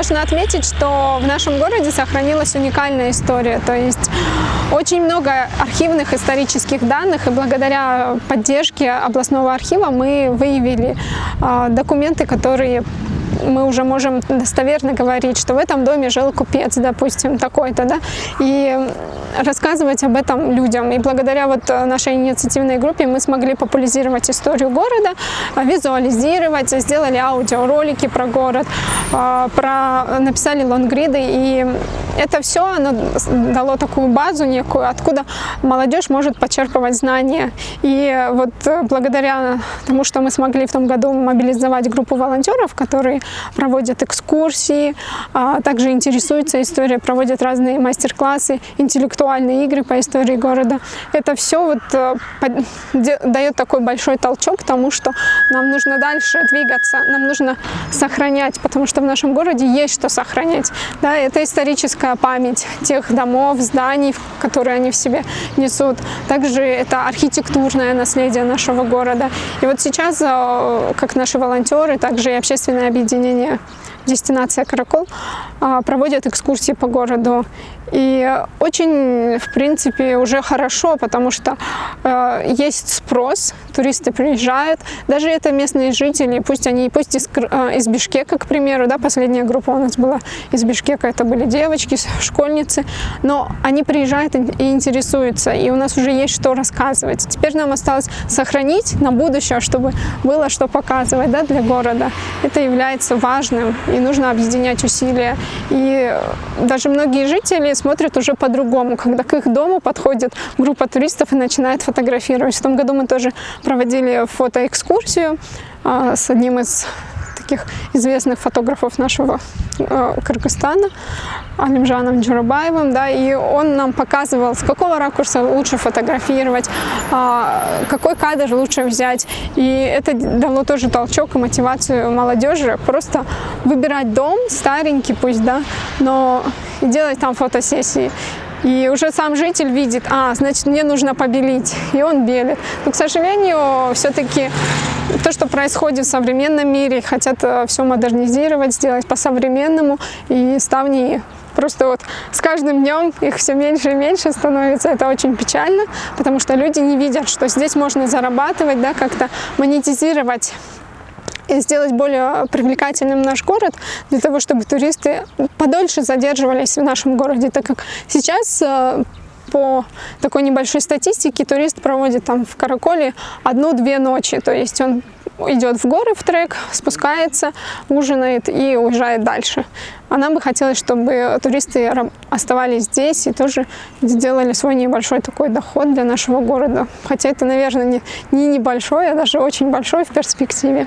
важно отметить, что в нашем городе сохранилась уникальная история. То есть очень много архивных исторических данных, и благодаря поддержке областного архива мы выявили э, документы, которые мы уже можем достоверно говорить, что в этом доме жил купец, допустим, такой-то, да, и рассказывать об этом людям. И благодаря вот нашей инициативной группе мы смогли популяризировать историю города, визуализировать, сделали аудиоролики про город, а, про, написали лонгриды, и это все оно дало такую базу некую, откуда молодежь может почерпывать знания. И вот благодаря тому, что мы смогли в том году мобилизовать группу волонтеров, которые проводят экскурсии, а также интересуются историей, проводят разные мастер-классы, интеллектуальные игры по истории города. Это все вот э, дает такой большой толчок к тому, что нам нужно дальше двигаться, нам нужно сохранять, потому что в нашем городе есть что сохранять. Да, это историческая память тех домов, зданий, которые они в себе несут. Также это архитектурное наследие нашего города. И вот сейчас, э, как наши волонтеры, также и общественное объединение дестинация Каракол а, проводят экскурсии по городу. И очень, в принципе, уже хорошо, потому что э, есть спрос, туристы приезжают, даже это местные жители, пусть они, пусть из, э, из Бишкека, к примеру, да, последняя группа у нас была из Бишкека, это были девочки, школьницы, но они приезжают и интересуются, и у нас уже есть что рассказывать. Теперь нам осталось сохранить на будущее, чтобы было что показывать да, для города. Это является важным, и нужно объединять усилия. И даже многие жители смотрят уже по-другому, когда к их дому подходит группа туристов и начинает фотографировать. В том году мы тоже проводили фотоэкскурсию а, с одним из таких известных фотографов нашего э, Кыргызстана, Алимжаном Джурабаевым, да, и он нам показывал, с какого ракурса лучше фотографировать, э, какой кадр лучше взять. И это дало тоже толчок и мотивацию молодежи просто выбирать дом, старенький пусть, да, но делать там фотосессии. И уже сам житель видит, а, значит, мне нужно побелить, и он белит. Но, к сожалению, все-таки то, что происходит в современном мире, хотят э, все модернизировать, сделать по-современному, и ставни просто вот с каждым днем их все меньше и меньше становится. Это очень печально, потому что люди не видят, что здесь можно зарабатывать, да, как-то монетизировать и сделать более привлекательным наш город, для того, чтобы туристы подольше задерживались в нашем городе, так как сейчас э, по такой небольшой статистике турист проводит там в Караколе одну-две ночи, то есть он идет в горы в трек, спускается, ужинает и уезжает дальше. А нам бы хотелось, чтобы туристы оставались здесь и тоже сделали свой небольшой такой доход для нашего города. Хотя это, наверное, не, не небольшой, а даже очень большой в перспективе.